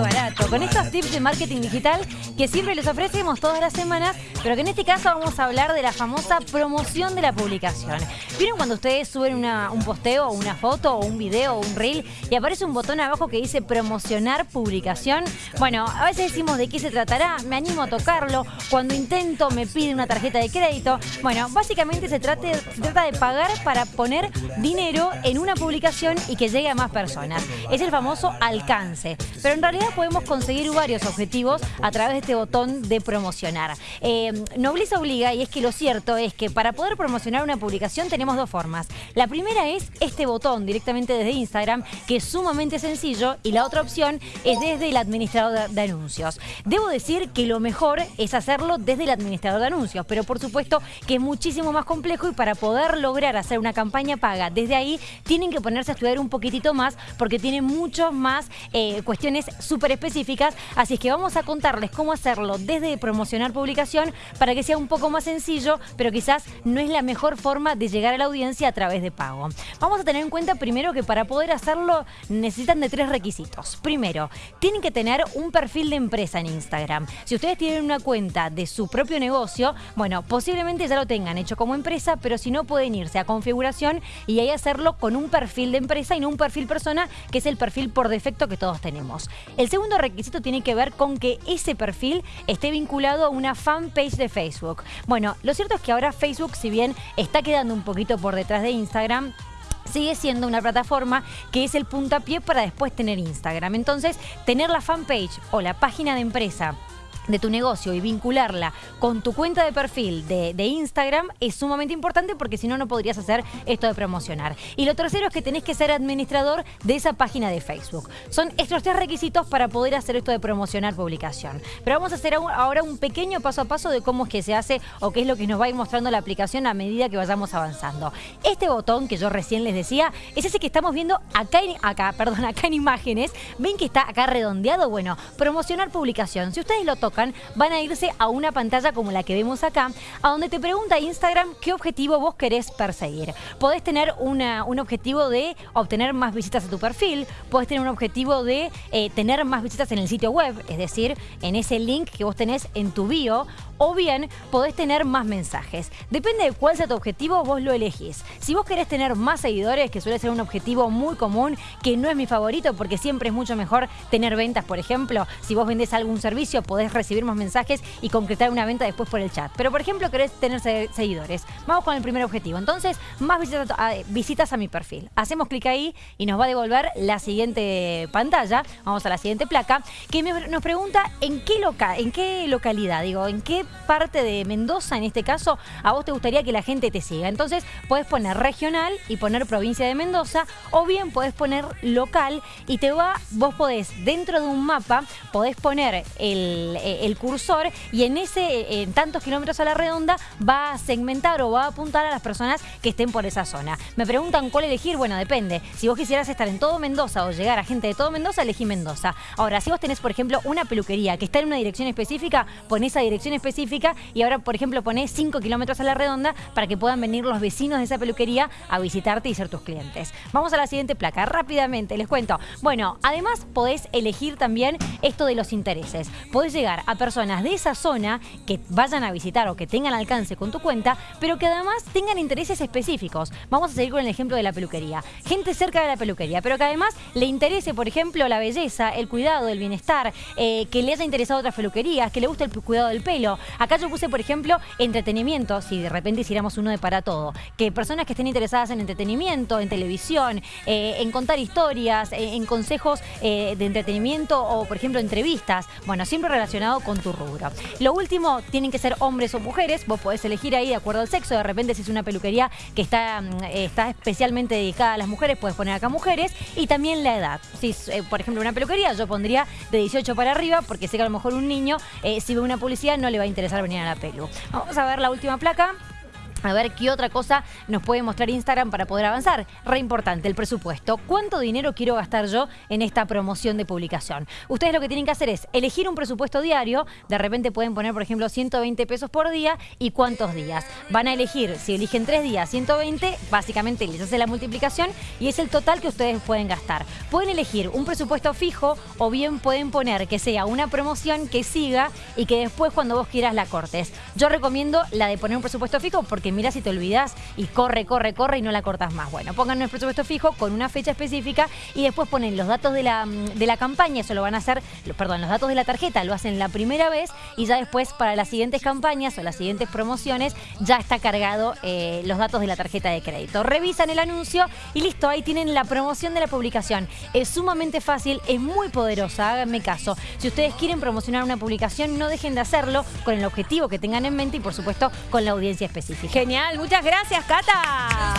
barato, con estos tips de marketing digital que siempre les ofrecemos todas las semanas, pero que en este caso vamos a hablar de la famosa promoción de la publicación. ¿Vieron cuando ustedes suben un posteo, una foto, o un video, o un reel y aparece un botón abajo que dice promocionar publicación? Bueno, a veces decimos de qué se tratará, me animo a tocarlo, cuando intento me pide una tarjeta de crédito. Bueno, básicamente se trata de pagar para poner dinero en una publicación y que llegue a más personas. Es el famoso alcance. Pero en realidad podemos conseguir varios objetivos a través de este botón de promocionar. Eh, Nobleza obliga y es que lo cierto es que para poder promocionar una publicación tenemos dos formas. La primera es este botón directamente desde Instagram, que es sumamente sencillo, y la otra opción es desde el administrador de anuncios. Debo decir que lo mejor es hacerlo desde el administrador de anuncios, pero por supuesto que es muchísimo más complejo y para poder lograr hacer una campaña paga desde ahí tienen que ponerse a estudiar un poquitito más porque tiene muchos más eh, cuestiones súper específicas, así es que vamos a contarles cómo hacerlo desde promocionar publicación para que sea un poco más sencillo, pero quizás no es la mejor forma de llegar a la audiencia a través de pago. Vamos a tener en cuenta primero que para poder hacerlo necesitan de tres requisitos. Primero, tienen que tener un perfil de empresa en Instagram. Si ustedes tienen una cuenta de su propio negocio, bueno, posiblemente ya lo tengan hecho como empresa, pero si no pueden irse a configuración y ahí hacerlo con un perfil de empresa y no un perfil persona, que es el perfil por defecto que todos tenemos. Segundo requisito tiene que ver con que ese perfil esté vinculado a una fanpage de Facebook. Bueno, lo cierto es que ahora Facebook, si bien está quedando un poquito por detrás de Instagram, sigue siendo una plataforma que es el puntapié para después tener Instagram. Entonces, tener la fanpage o la página de empresa de tu negocio y vincularla con tu cuenta de perfil de, Instagram es sumamente importante porque si no, no podrías hacer esto de promocionar. Y lo tercero es que tenés que ser administrador de esa página de Facebook. Son estos tres requisitos para poder hacer esto de promocionar publicación. Pero vamos a hacer ahora un pequeño paso a paso de cómo es que se hace o qué es lo que nos va a ir mostrando la aplicación a medida que vayamos avanzando. Este botón que yo recién les decía es ese que estamos viendo acá acá, perdón, acá en imágenes. ¿Ven que está acá redondeado? Bueno, promocionar publicación. Si ustedes lo tocan, van a irse a una pantalla como la que vemos acá, a donde te pregunta Instagram qué objetivo vos querés perseguir. Podés tener un objetivo de obtener más visitas a tu perfil, podés tener un objetivo de eh, tener más visitas en el sitio web, es decir, en ese link que vos tenés en tu bio, o bien podés tener más mensajes. Depende de cuál sea tu objetivo, vos lo elegís. Si vos querés tener más seguidores, que suele ser un objetivo muy común, que no es mi favorito porque siempre es mucho mejor tener ventas, por ejemplo, si vos vendés algún servicio podés recibir más mensajes y concretar una venta después por el chat. Pero por ejemplo querés tener seguidores. Vamos con el primer objetivo. Entonces, más visitas a, mi perfil. Hacemos clic ahí y nos va a devolver la siguiente pantalla. Vamos a la siguiente placa que nos pregunta en qué, loca, en qué localidad, digo, en qué parte de Mendoza, en este caso, a vos te gustaría que la gente te siga. Entonces, puedes poner regional y poner provincia de Mendoza, o bien podés poner local y te va, vos podés, dentro de un mapa, podés poner el, cursor y en ese, en tantos kilómetros a la redonda, va a segmentar o va a apuntar a las personas que estén por esa zona. Me preguntan cuál elegir, bueno, depende. Si vos quisieras estar en todo Mendoza o llegar a gente de todo Mendoza, elegí Mendoza. Ahora, si vos tenés, por ejemplo, una peluquería que está en una dirección específica, pon esa dirección específica y ahora, por ejemplo, ponés 5 kilómetros a la redonda para que puedan venir los vecinos de esa peluquería a visitarte y ser tus clientes. Vamos a la siguiente placa, rápidamente, les cuento. Bueno, además podés elegir también esto de los intereses. Podés llegar a personas de esa zona que vayan a visitar o que tengan alcance con tu cuenta, pero que además tengan intereses específicos. Vamos a seguir con el ejemplo de la peluquería. Gente cerca de la peluquería, pero que además le interese, por ejemplo, la belleza, el cuidado, el bienestar, eh, que le haya interesado otras peluquerías, que le guste el cuidado del pelo, Acá yo puse, por ejemplo, entretenimiento, si de repente hiciéramos uno de para todo. Que personas que estén interesadas en entretenimiento, en televisión, eh, en contar historias, eh, en consejos eh, de entretenimiento o, por ejemplo, entrevistas. Bueno, siempre relacionado con tu rubro. Lo último, tienen que ser hombres o mujeres. Vos podés elegir ahí de acuerdo al sexo. De repente, si es una peluquería que está, mm, está especialmente dedicada a las mujeres, puedes poner acá mujeres. Y también la edad. Si por ejemplo, una peluquería, yo pondría de 18 para arriba, porque sé que a lo mejor un niño, si ve una publicidad, no le va a interesar venir a la pelu. Vamos a ver la última placa. A ver qué otra cosa nos puede mostrar Instagram para poder avanzar. Re importante, el presupuesto. ¿Cuánto dinero quiero gastar yo en esta promoción de publicación? Ustedes lo que tienen que hacer es elegir un presupuesto diario. De repente pueden poner, por ejemplo, 120 pesos por día y cuántos días. Van a elegir, si eligen tres días, 120, básicamente les hace la multiplicación y es el total que ustedes pueden gastar. Pueden elegir un presupuesto fijo o bien pueden poner que sea una promoción que siga y que después cuando vos quieras la cortes. Yo recomiendo la de poner un presupuesto fijo porque mira si te olvidas y corre, corre, corre y no la cortas más. Bueno, pongan el presupuesto fijo con una fecha específica y después ponen los datos de la, de la campaña, eso lo van a hacer, perdón, los datos de la tarjeta lo hacen la primera vez y ya después para las siguientes campañas o las siguientes promociones ya está cargado eh, los datos de la tarjeta de crédito. Revisan el anuncio y listo, ahí tienen la promoción de la publicación. Es sumamente fácil, es muy poderosa, háganme caso. Si ustedes quieren promocionar una publicación, no dejen de hacerlo con el objetivo que tengan en mente y por supuesto con la audiencia específica. Genial, muchas gracias, Cata.